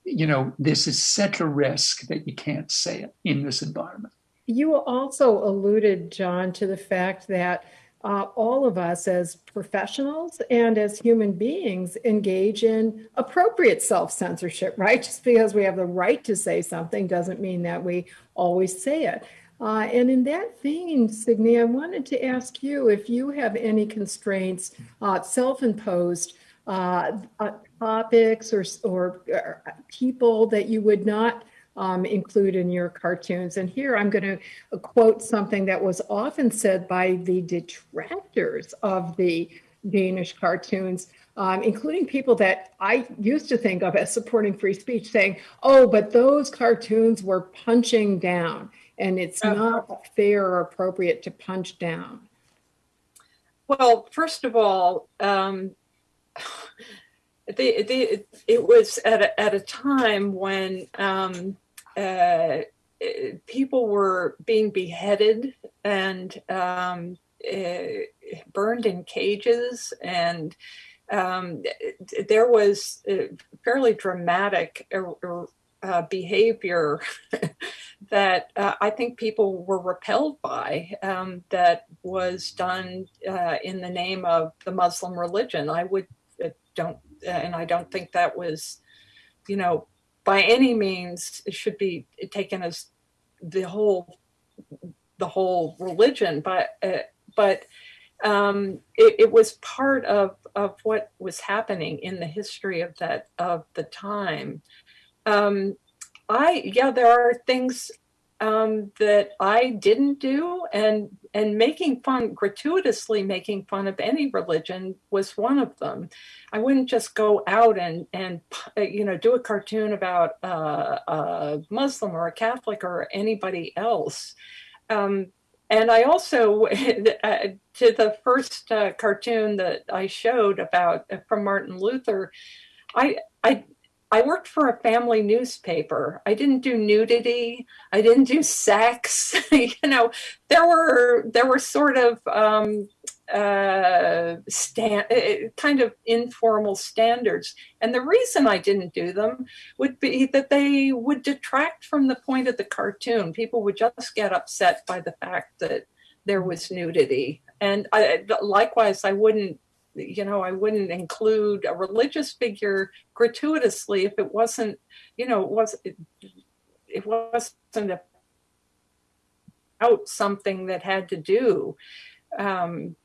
you know, this is such a risk that you can't say it in this environment. You also alluded, John, to the fact that uh, all of us as professionals and as human beings engage in appropriate self-censorship, right? *laughs* Just because we have the right to say something doesn't mean that we always say it. Uh, and in that vein, Signe, I wanted to ask you if you have any constraints, uh, self-imposed uh, uh, topics or, or, or people that you would not um, include in your cartoons. And here I'm going to quote something that was often said by the detractors of the Danish cartoons, um, including people that I used to think of as supporting free speech, saying, oh, but those cartoons were punching down, and it's not fair or appropriate to punch down. Well, first of all, um, *sighs* the, the, it was at a, at a time when um, uh, eh, people were being beheaded and um, eh, burned in cages, and um, there was uh, fairly dramatic uh, uh, behavior *laughs* that uh, I think people were repelled by um, that was done uh, in the name of the Muslim religion. I would uh, don't, and I don't think that was, you know, by any means it should be taken as the whole, the whole religion, but uh, but um, it, it was part of of what was happening in the history of that of the time. Um, I yeah, there are things um, that I didn't do, and and making fun gratuitously making fun of any religion was one of them. I wouldn't just go out and and you know do a cartoon about uh, a Muslim or a Catholic or anybody else. Um, and I also, *laughs* uh, to the first uh, cartoon that I showed about uh, from Martin Luther, I I I worked for a family newspaper. I didn't do nudity. I didn't do sex. *laughs* you know, there were there were sort of um, uh, stand, kind of informal standards, and the reason I didn't do them would be that they would detract from the point of the cartoon. People would just get upset by the fact that there was nudity, and I, likewise, I wouldn't you know, I wouldn't include a religious figure gratuitously if it wasn't, you know, it was it, it wasn't about something that had to do. Um,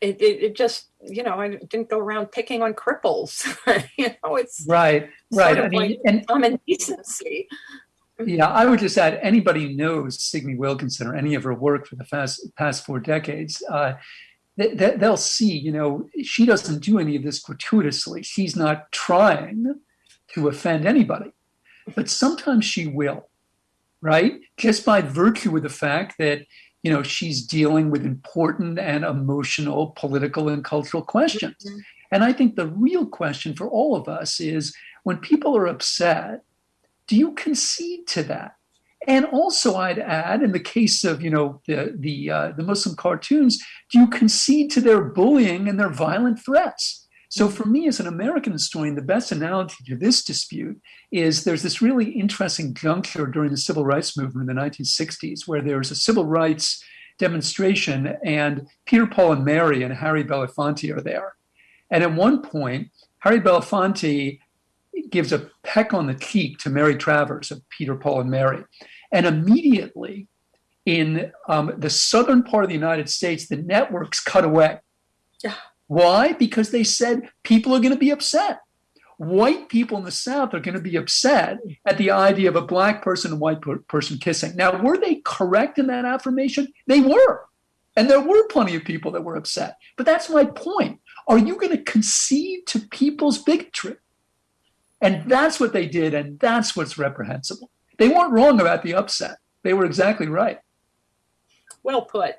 it, it, it, just, you know, I didn't go around picking on cripples. *laughs* you know, it's right, right. I mean, like and common decency. Yeah, I would just add anybody who knows Signe Wilkinson or any of her work for the past, past four decades, uh, they, they'll see, you know, she doesn't do any of this gratuitously. She's not trying to offend anybody, but sometimes she will, right? Just by virtue of the fact that, you know, she's dealing with important and emotional political and cultural questions. Mm-hmm. And I think the real question for all of us is when people are upset, do you concede to that? And also, I'd add, in the case of you know the the uh, the Muslim cartoons, do you concede to their bullying and their violent threats? So, for me as an American historian, the best analogy to this dispute is there's this really interesting juncture during the civil rights movement in the 1960s, where there was a civil rights demonstration, and Peter, Paul, and Mary and Harry Belafonte are there. And at one point, Harry Belafonte gives a peck on the cheek to Mary Travers of Peter, Paul, and Mary. And immediately in um, the southern part of the United States, the networks cut away. Yeah. Why? Because they said people are going to be upset. White people in the South are going to be upset at the idea of a black person and white person kissing. Now, were they correct in that affirmation? They were. And there were plenty of people that were upset. But that's my point. Are you going to concede to people's bigotry? And that's what they did, and that's what's reprehensible. They weren't wrong about the upset. They were exactly right. Well put.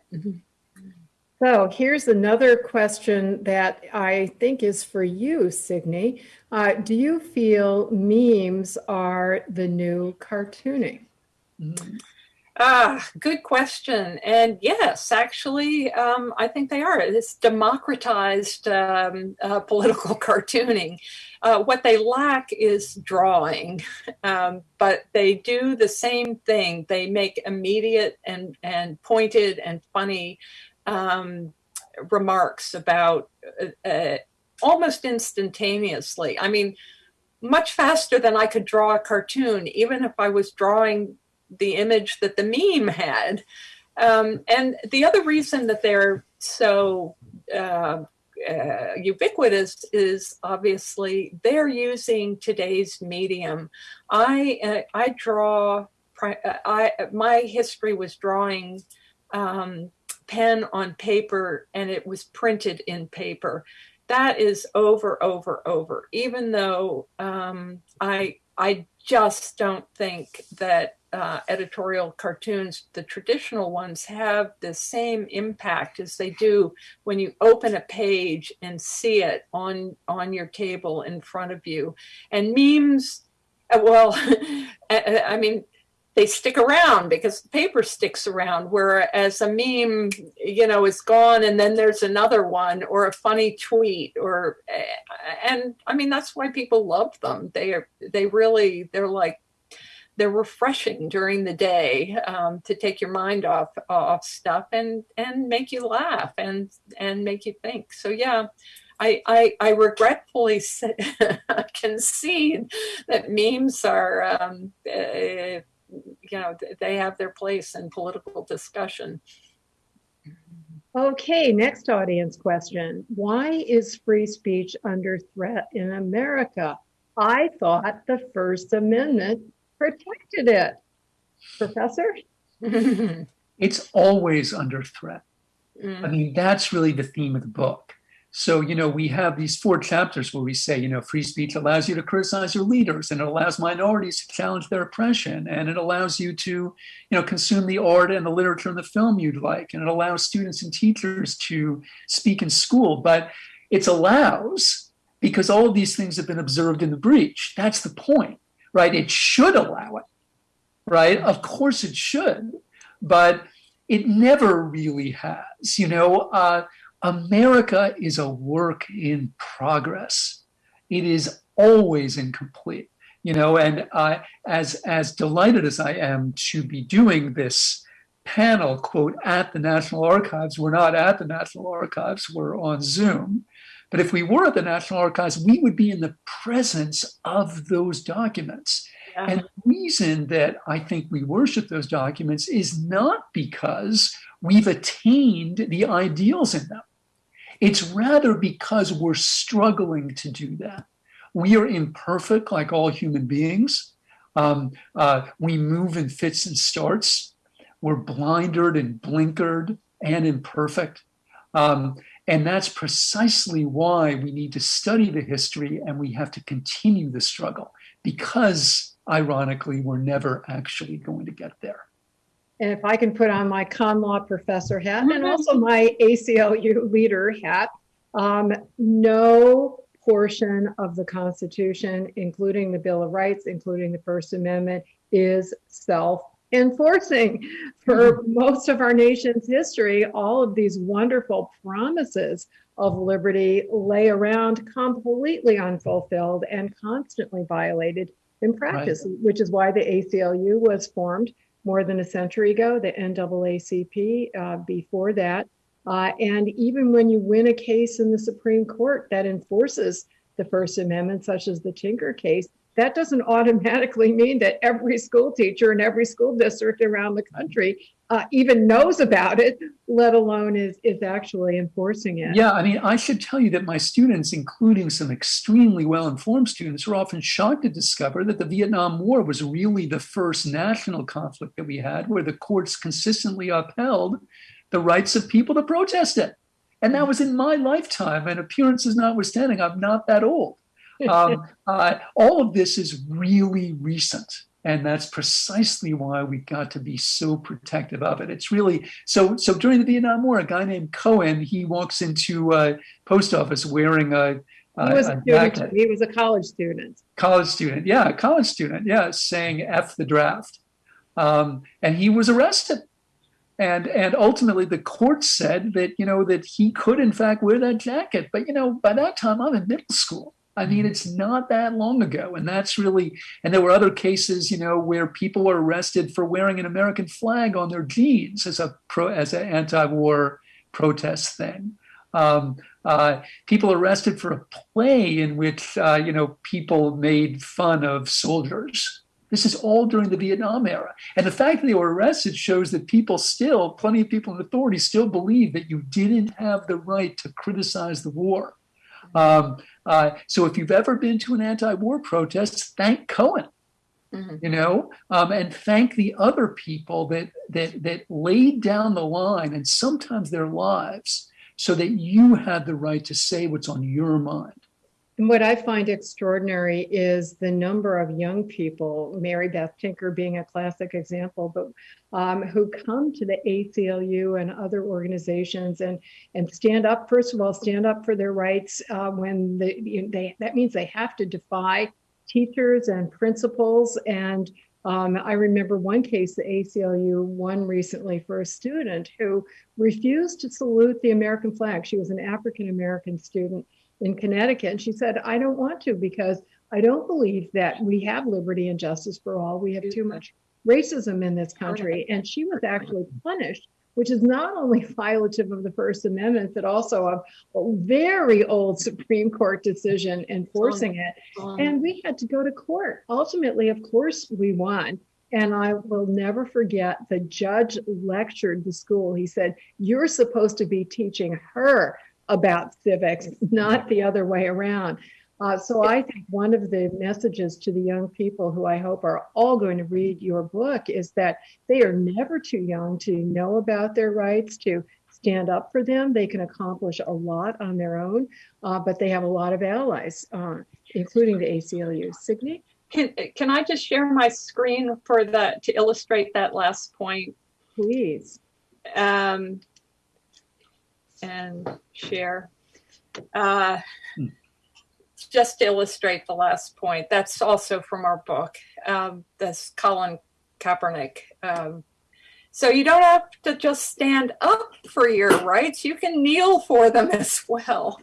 So here's another question that I think is for you, Signe. Uh, do you feel memes are the new cartooning? Mm-hmm. Ah, good question. And yes, actually, um, I think they are. It's democratized um, uh, political *laughs* cartooning. Uh, what they lack is drawing, um, but they do the same thing. They make immediate and, and pointed and funny um, remarks about uh, uh, almost instantaneously. I mean, much faster than I could draw a cartoon, even if I was drawing the image that the meme had. Um, and the other reason that they're so uh, uh, ubiquitous is obviously they're using today's medium. I uh, I draw. I my history was drawing um, pen on paper, and it was printed in paper. That is over, over, over. Even though um, I I just don't think that uh, editorial cartoons, the traditional ones, have the same impact as they do when you open a page and see it on on your table in front of you. And memes, uh, well, *laughs* I mean, they stick around because the paper sticks around whereas a meme you know is gone and then there's another one or a funny tweet or and i mean that's why people love them. They are they really they're like they're refreshing during the day um, to take your mind off off stuff and and make you laugh and and make you think. So yeah I, I, I regretfully *laughs* concede that memes are um, uh, you know, they have their place in political discussion. Okay, next audience question. Why is free speech under threat in America? I thought the First Amendment protected it. Professor? *laughs* it's always under threat. Mm. I mean, that's really the theme of the book. So, you know, we have these four chapters where we say, you know, free speech allows you to criticize your leaders and it allows minorities to challenge their oppression and it allows you to, you know, consume the art and the literature and the film you'd like. And it allows students and teachers to speak in school. But it's allows because all of these things have been observed in the breach. That's the point, right? It should allow it, right? Of course it should, but it never really has, you know. Uh, America is a work in progress. It is always incomplete, you know. And uh, as as delighted as I am to be doing this panel, quote, at the National Archives, we're not at the National Archives, we're on Zoom. But if we were at the National Archives, we would be in the presence of those documents. Yeah. And the reason that I think we worship those documents is not because we've attained the ideals in them. It's rather because we're struggling to do that. We are imperfect, like all human beings. Um, uh, we move in fits and starts. We're blindered and blinkered and imperfect. Um, and that's precisely why we need to study the history and we have to continue the struggle because, ironically, we're never actually going to get there. And if I can put on my con law professor hat and mm-hmm. also my ACLU leader hat, um, no portion of the Constitution, including the Bill of Rights, including the First Amendment, is self enforcing. For mm-hmm. most of our nation's history, all of these wonderful promises of liberty lay around completely unfulfilled and constantly violated in practice, right. which is why the ACLU was formed more than a century ago, the NAACP uh, before that. Uh, and even when you win a case in the Supreme Court that enforces the First Amendment, such as the Tinker case, that doesn't *laughs* automatically mean that every school teacher in every school district around the country uh, even knows about it, let alone is is actually enforcing it. Yeah, I mean, I should tell you that my students, including some extremely well-informed students, are often shocked to discover that the Vietnam War was really the first national conflict that we had, where the courts consistently upheld the rights of people to protest it. And that was in my lifetime, and appearances notwithstanding, I'm not that old. *laughs* Um, uh, all of this is really recent. And that's precisely why we've got to be so protective of it. It's really so. So during the Vietnam War, a guy named Cohen he walks into a post office wearing a. He was a, a student. He was a college student. College student, yeah, college student, yeah, saying "f the draft," um, and he was arrested and and ultimately the court said that you know that he could in fact wear that jacket but you know by that time i'm in middle school I mean, mm-hmm. it's not that long ago. And that's really, and there were other cases, you know, where people were arrested for wearing an American flag on their jeans as a pro, as an anti-war protest thing. Um, uh, people arrested for a play in which uh, you know people made fun of soldiers. This is all during the Vietnam era, and the fact that they were arrested shows that people still, plenty of people in authority, still believe that you didn't have the right to criticize the war. Um, uh, so if you've ever been to an anti-war protest, thank Cohen Mhm. you know, um, and thank the other people that that that laid down the line and sometimes their lives so that you had the right to say what's on your mind. And what I find extraordinary is the number of young people, Mary Beth Tinker being a classic example, but um, who come to the ACLU and other organizations and and stand up. First of all, stand up for their rights uh, when they, they that means they have to defy teachers and principals. And um, I remember one case the ACLU won recently for a student who refused to salute the American flag. She was an African American student in Connecticut. And she said, I don't want to because I don't believe that we have liberty and justice for all. We have too much racism in this country. And she was actually punished, which is not only *laughs* violative of the First Amendment, but also of a very old Supreme Court decision enforcing it. And we had to go to court. Ultimately, of course, we won. And I will never forget the judge lectured the school. He said, You're supposed to be teaching her about civics, *laughs* not the other way around. Uh, so I think one of the messages to the young people who I hope are all going to read your book is that they are never too young to know about their rights, to stand up for them. They can accomplish a lot on their own, uh, but they have a lot of allies, uh, including the ACLU. Signe? Can, can I just share my screen for that to illustrate that last point? Please. Um, and share. Uh, just to illustrate the last point, that's also from our book. Um, that's Colin Kaepernick. Um, so you don't have to just stand up for your rights; you can kneel for them *laughs* as well.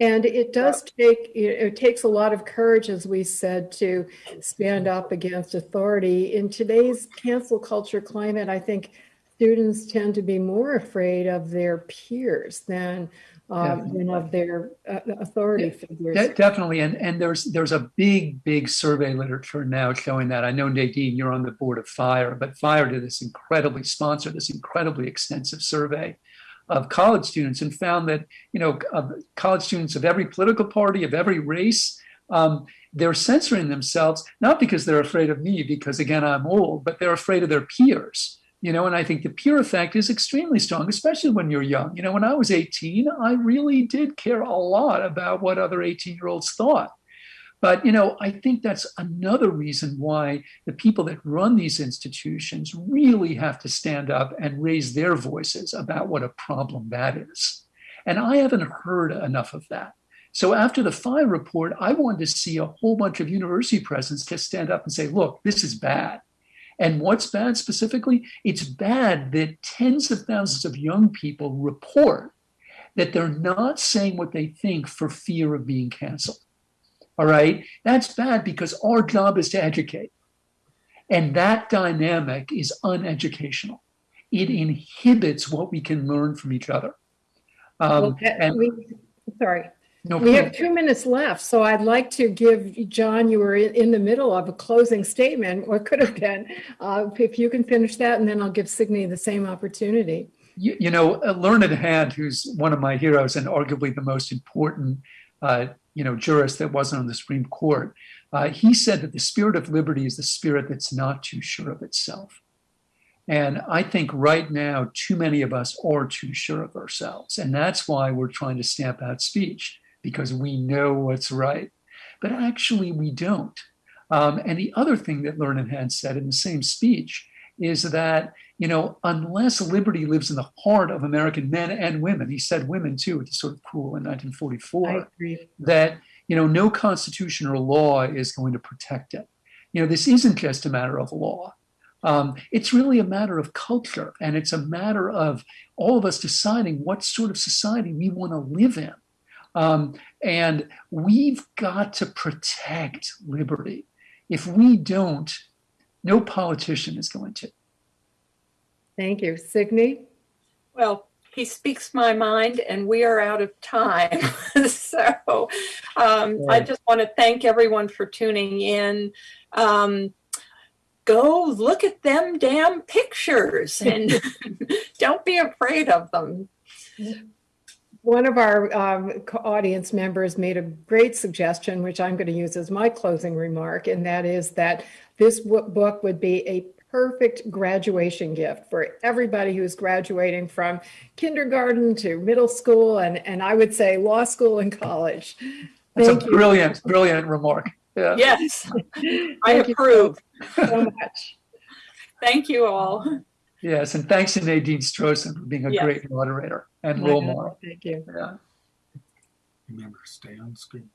And it does take, it takes a lot of courage, as we said, to stand up against authority. In today's cancel culture climate, I think students tend to be more afraid of their peers than, um, than of their uh, authority figures. De- definitely, and and there's there's a big big survey literature now showing that. I know Nadine, you're on the board of Fire, but Fire did this incredibly sponsored this incredibly extensive survey of college students and found that you know college students of every political party of every race um, they're censoring themselves not because they're afraid of me because again i'm old but they're afraid of their peers you know and i think the peer effect is extremely strong especially when you're young. You know when i was 18 i really did care a lot about what other 18 year olds thought. But you know i think that's another reason why the people that run these institutions really have to stand up and raise their voices about what a problem that is. And i haven't heard enough of that. So after the fire report i wanted to see a whole bunch of university presidents just stand up and say look this is bad and what's bad specifically it's bad that tens of thousands of young people report that they're not saying what they think for fear of being canceled all right. That's bad because our job is to educate. And that dynamic is uneducational. It inhibits what we can learn from each other. Um, Well, that- and we- Sorry. No, We have two minutes left, so I'd like to give, John, you were in the middle of a closing statement, *laughs* or could have been. Uh, If you can finish that, and then I'll give Signe the same opportunity. you, you know, a Learned Hand, who's one of my heroes and arguably the most important, uh, you know, jurist that wasn't on the Supreme Court, uh, he said that the spirit of liberty is the spirit that's not too sure of itself. And I think right now, too many of us are too sure of ourselves. And that's why we're trying to stamp out speech, because we know what's right. But actually, we don't. Um, and the other thing that Learned Hand said in the same speech is that, you know, unless liberty lives in the heart of American men and women, he said women too, which is sort of cool in 1944 that you know no constitution or law is going to protect it you know this isn't just a matter of law um, it's really a matter of culture and it's a matter of all of us deciding what sort of society we want to live in um, and we've got to protect liberty if we don't no politician is going to Thank you. Signe? Well, he speaks my mind, and we are out of time. *laughs* so um, I just want to thank everyone for tuning in. Um, go look at them damn pictures and *laughs* don't be afraid of them. One of our um, audience members made a great suggestion, which I'm going to use as my closing remark, and that is that this book would be a perfect graduation gift for everybody who's graduating from kindergarten to middle school, and, and I would say law school and college. That's a Thank you brilliant, brilliant remark. Yeah. Yes, *laughs* I approve. so much. Thank you all. Yes, and thanks to Nadine Strossen for being a Yes. great moderator and role My God, model. Thank you. Yeah. Remember, stay on screen.